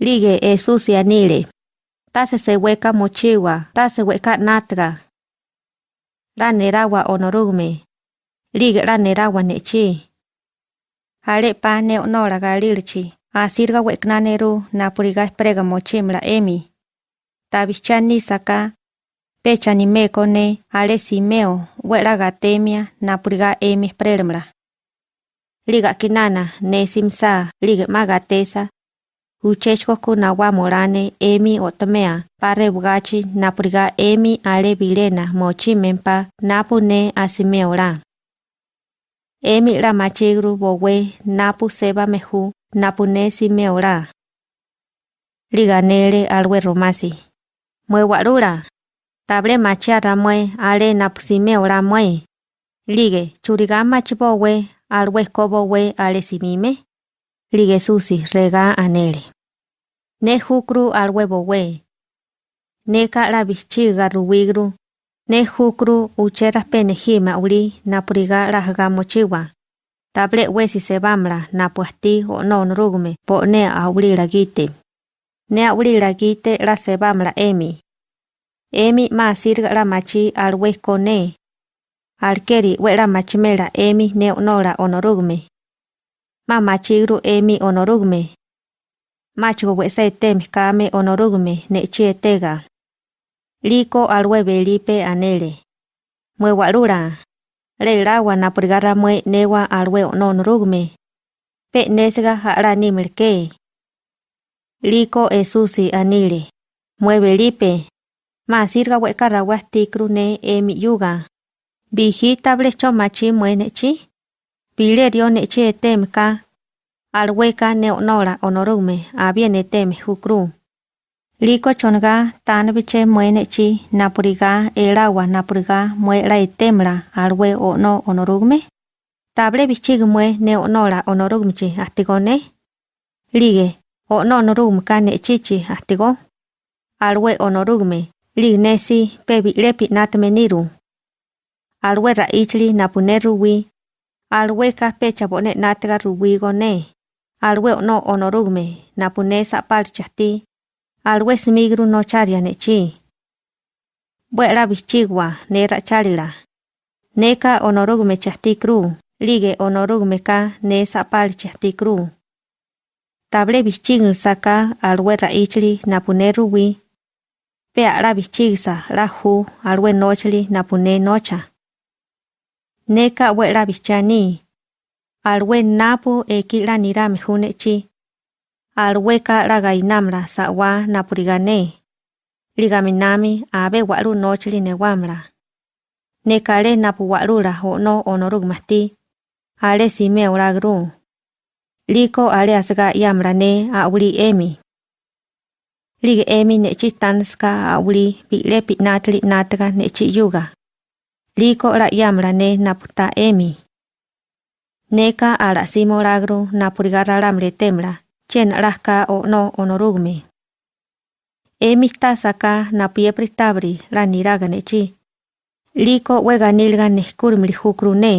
Lige Esusi anile. Tase se weka mochiwa, tase weka natra. La nerawa onorume. Lige la nerawa nechi. Hale pa ne onora galilchi. Asirga weknaneru napuriga esprega mochimla emi. Tabichani saka. Pecha ni meko ne ale simeo wera gatemia napuriga emi espremla. Liga kinana ne simsa liga magatesa uchechko kuna wa morane emi otomea pare bugachi napuriga emi ale bilena mochimempa napu ne asime ora. Emi la machigru bowe napu seba mehu napu ne sime ora. Liganele alwe romasi. Mue warura. Table machiara mue ale napu sime ora mue. Lige churiga machibowe alwe kobowe ale simime. Lige susi rega anele. Ne hukru al huevo we. Ne ka la bichiga ruwigru. Ne hukru uchera penejima uli napuriga rahaga mochiwa. Table wesi se bamla napuasti o non rugme po ne a uli lagite. Ne a uli lagite la se bamla emi. Emi ma sirga la machi al huesco ne. Alkeri we la machimela emi ne onora onorugme. Ma machigru emi onorugme. Macho wese tem kame onorugme ne chietega. Liko alwe belipe anele. Mwe warura. Le rawa na purgara mwe newa alwe onorugme. Pe nesga hara ni merke. Liko esusi anile. Mwe belipe. Ma sirga we karawa tikru ne emi yuga. Bijita blecho machi mwe nechi. Pilérione che ka alweká ne onóla onórune abiéne teme jukrú. Líko chonga tán biche muéne chi napurigá eláwa napurigá muéla etémla alwe onó onórugme. Table bichig mue ne onóla onórugmichi astigone. Lige onó onórugmka ne chichi astigo. Alwe onórugme lignesi pebi lepi natmeniru. Alwe raichli napuneruwi Alwe ka pecha bone natga ruwigo ne. Alwe no onorugme napune sapal chasti alwe smigru no charia nechi buera bichigwa nera charila neka onorugme chasti kru lige onorugme ka ne sapal chasti kru. Table bichigl saka alwe raichli napune ruwi. Pe ara bichigsa rahu alwe nochli napune nocha neka wera bichani. Alwe napu eki la nira mehunechi. Alwe ka la gainamra. Ligaminami abe waru nochili ne wamra. Nekale napu warura ho no onorug mati. Ale sime uragru. Liko ale asga yamra ne emi. Lig emi nechi tanska auli bile pitnatli nataka nechi yuga. Liko ra'yámrane napútaemi. Neka arasí moragru napurigarraramre temra, chen rahká o'nó onorúgme. Emi stasaká napiepristabri raniraganechí. Liko weganilga nejkurmri jukrune.